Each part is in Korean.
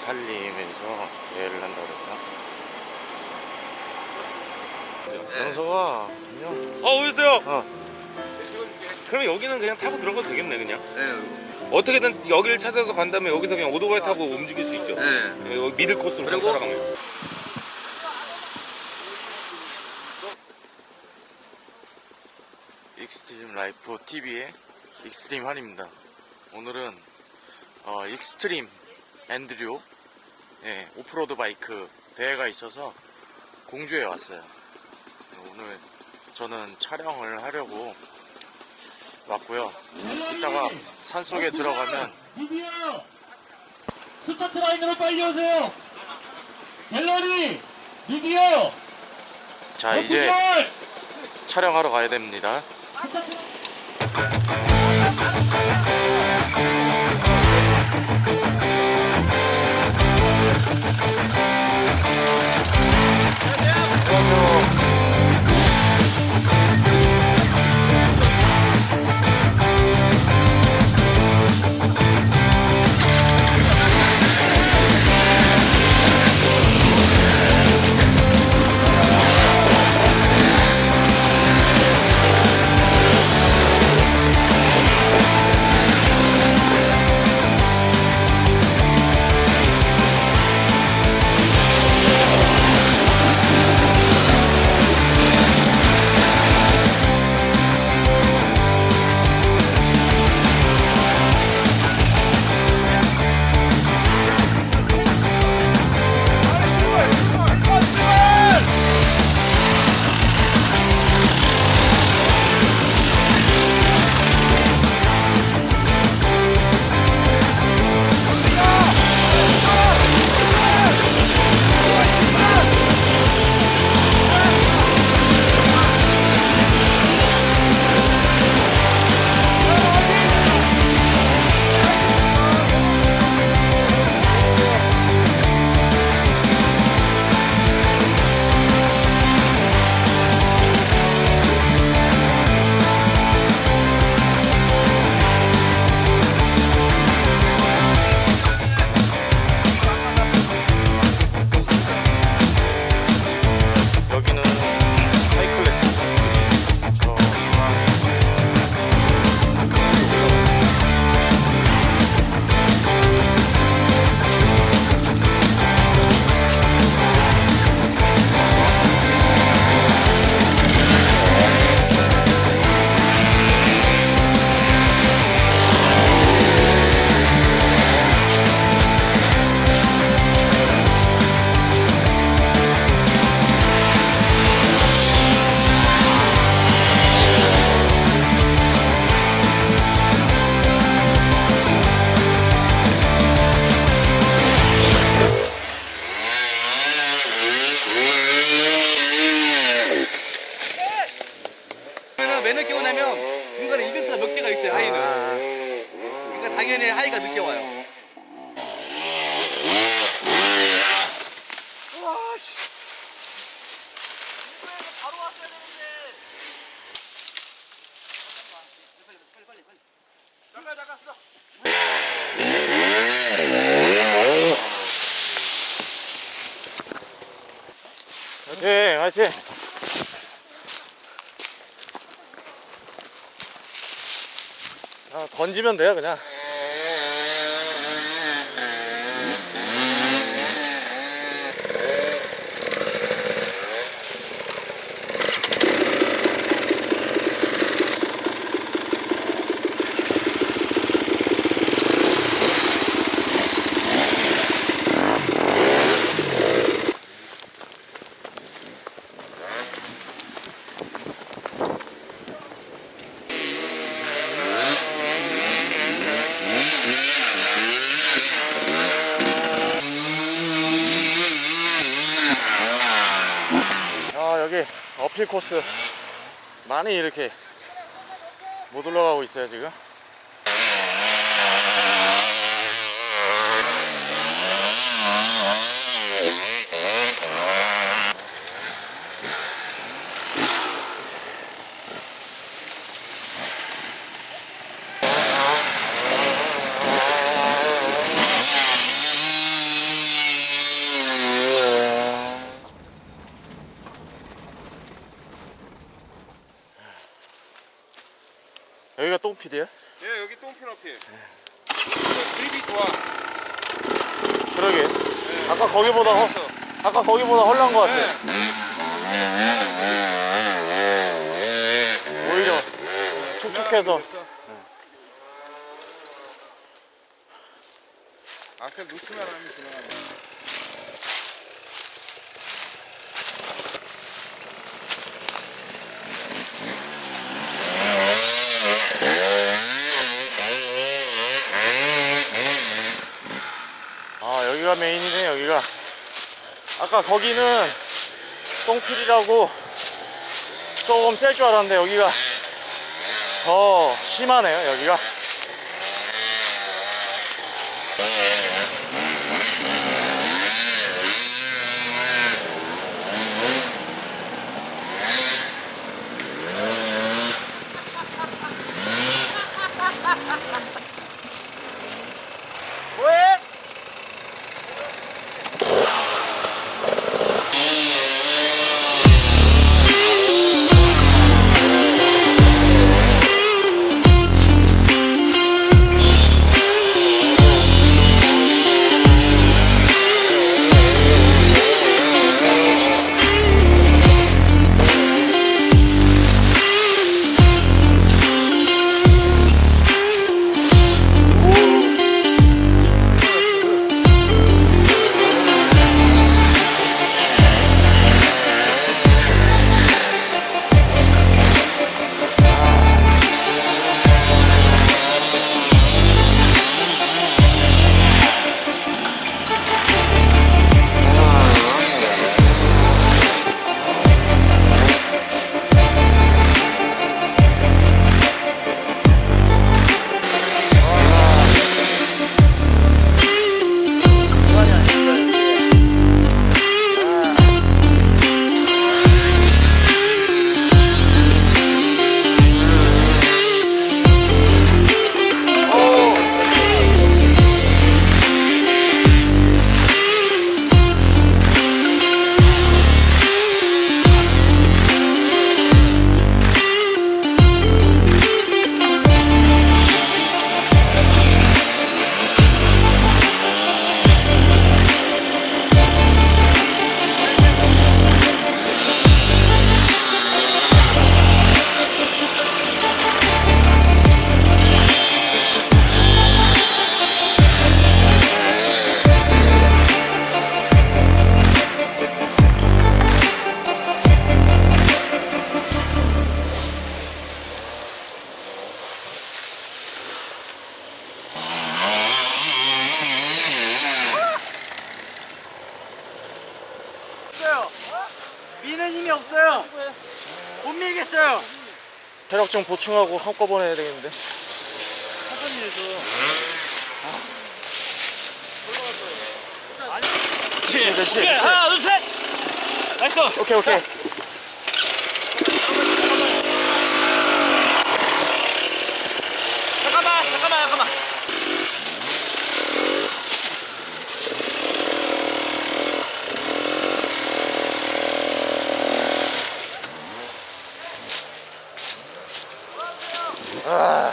산림에서 대회를 한다 그래서 영서가 안녕 어 오셨어요? 어 그럼 여기는 그냥 타고 들어가도 되겠네 그냥 네. 어떻게든 여기를 찾아서 간 다음에 여기서 그냥 오토바이 타고 움직일 수 있죠 네. 예, 여기 middle 코스로 그리고- 따라가면 익스트림 라이프 TV의 익스트림 한입니다. 오늘은 어, extreme enduro 예, off-road bike 대회가 있어서 공주에 왔어요. 오늘 저는 촬영을 하려고 왔고요. 이따가 산 속에 들어가면 스타트 라인으로 빨리 오세요. 갤러리 드디어 자 이제 촬영하러 가야 됩니다. 여 개가 있어요 하이는. 그러니까 당연히 하이가 늦게 와요. 네, 화이팅! 아, 던지면 돼요, 그냥. 아, 여기 어 필 코스 많이 이렇게 못 올라가고 있어요, 지금. 똥필이에요? 예 여기 똥필 어필. 그립이 좋아. 그러게 아까 거기보다 허, 아까 거기보다 헐난 것 같아 오히려 촉촉해서 앞에 놓치면 하면 지나가네. 아 여기가 메인이네 여기가 아까 거기는 똥필이라고 조금 셀 줄 알았는데 여기가 더 심하네요 여기가 체력 좀 보충하고 한꺼번에 해야 되겠는데 천천히 해서. 그치 그치 오케이, 하나, 둘, 셋. nice. 오케이 오케이 잠깐만, 잠깐만, 잠깐만. 아.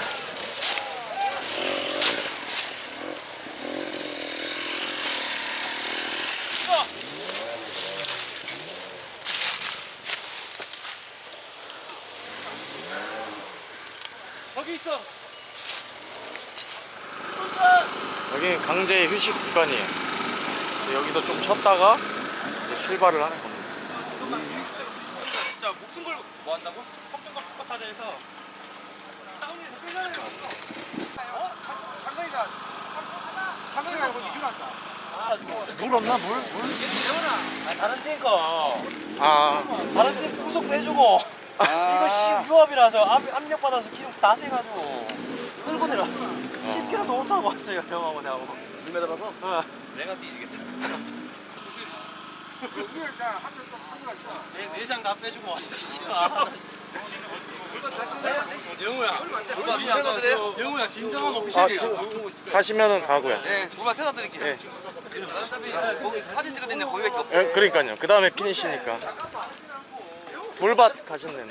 거기 있어. 여기 강제 휴식 구간이에요. 그래서 여기서 좀 쉬었다가 이제 출발을 하는 겁니다. 진짜 목숨 걸고 뭐 한다고? 협정과 폭파타자에서. 다운에서 끌려내려 어? 장거리가 장거리 말고 니준한다. 물 없나? 물? 물? 아, 다른 탱커 아. 다른 팀 후속도 해주고 이거 씨 유압이라서 압, 압력 받아서 기름 다 세가지고 끌고 내려왔어 10km 도 못하고 왔어요 형하고 나하고. 물 매달아서? 어. 내가 뒤지겠다. 내 내장 다 빼주고 왔어 씨. 영우야. 물만 영우야 진정한 아, 오피셜이야 지금 가시면은 가고요. 네, 물만 태다 드릴게요. 예. 거기 사진 때는 거기밖에 없어. 예, 그러니까요. 그 다음에 피니시니까 돌밭 가셨네요.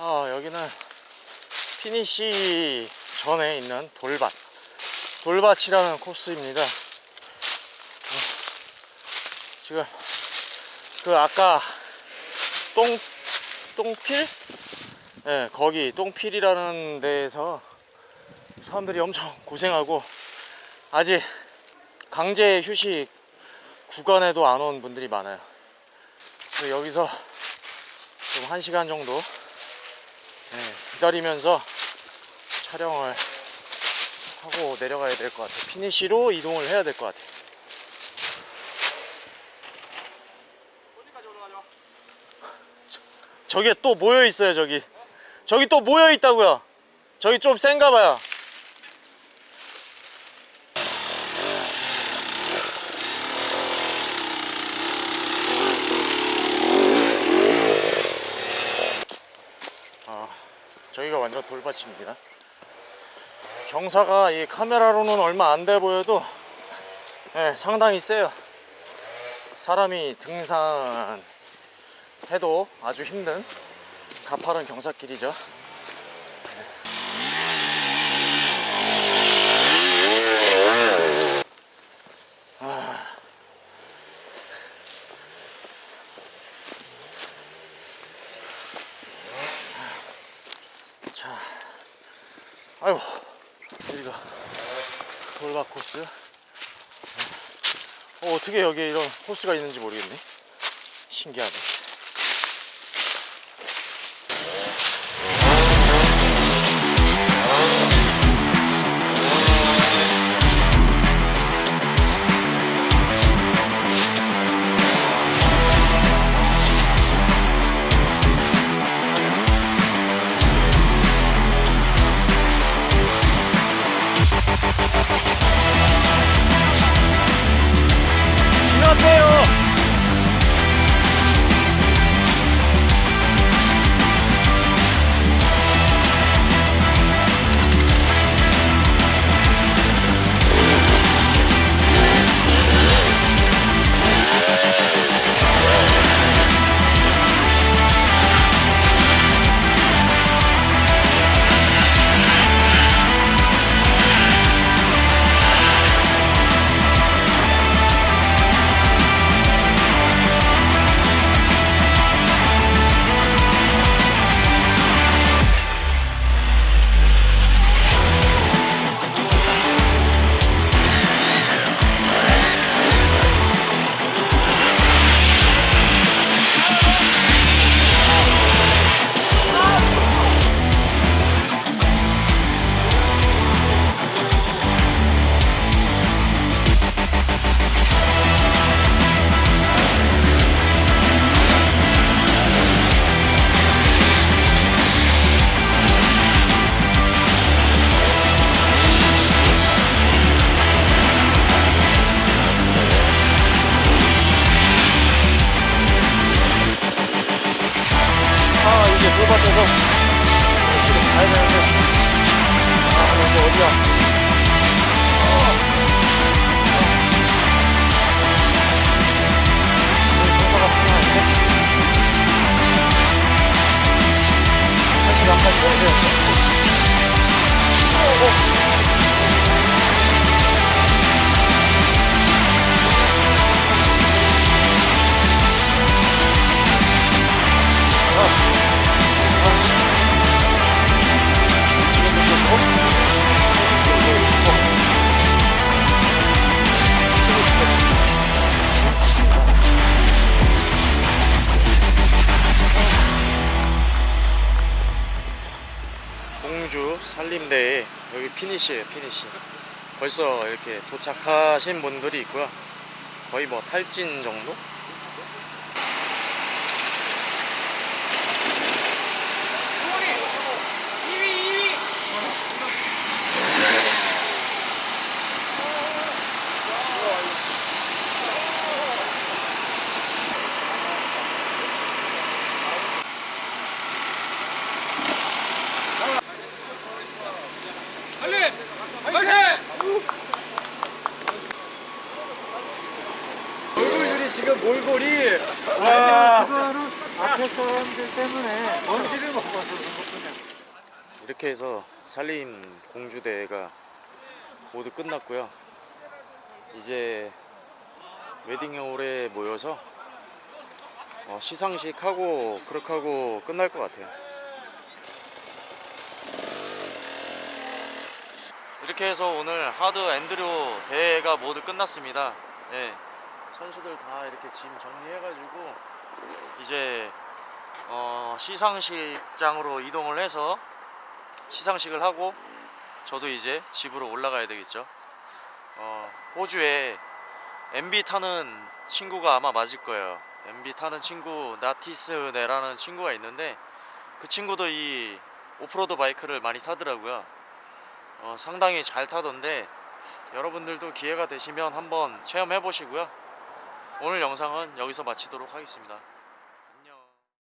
아, 여기는 피니시 전에 있는 돌밭 돌밭이라는 코스입니다 어, 지금 그 아까 똥 똥필? 네, 거기 똥필이라는 데에서 사람들이 엄청 고생하고 아직 강제 휴식 구간에도 안 온 분들이 많아요. 여기서 좀한 시간 정도 네, 기다리면서 촬영을 하고 내려가야 될 것 같아요. 피니시로 이동을 해야 될 것 같아요. 저기에 또 모여 있어요 저기. 저기 또 모여 있다고요. 저기 좀 센가 봐요. 아 저기가 완전 돌밭입니다 경사가 이 카메라로는 얼마 안 돼 보여도 예, 상당히 세요 사람이 등산 해도 아주 힘든 가파른 경사길이죠. 아. 자, 아이고, 여기가 돌밭 코스. 어, 어떻게 여기에 이런 코스가 있는지 모르겠네. 신기하네. 한 피니시에요 피니시 벌써 이렇게 도착하신 분들이 있고요 거의 뭐 탈진 정도? 빨리! 빨리! 몰골이 와 그거는 앞에 사람들 때문에 먼지를 먹어서 것뿐이야 이렇게 해서 산림 공주대회가 모두 끝났고요. 이제 웨딩홀에 모여서 어, 시상식 하고 그렇게 하고 끝날 것 같아요. 이렇게 해서 오늘 하드 앤드류 대회가 모두 끝났습니다. 네, 선수들 다 이렇게 짐 정리해가지고 이제 어, 시상식장으로 이동을 해서 시상식을 하고 저도 이제 집으로 올라가야 되겠죠. 어, 호주에 MB 타는 친구가 아마 맞을 거예요. MB 타는 친구 나티스네라는 친구가 있는데 그 친구도 이 오프로드 바이크를 많이 타더라고요. 어, 상당히 잘 타던데 여러분들도 기회가 되시면 한번 체험해 보시고요. 오늘 영상은 여기서 마치도록 하겠습니다.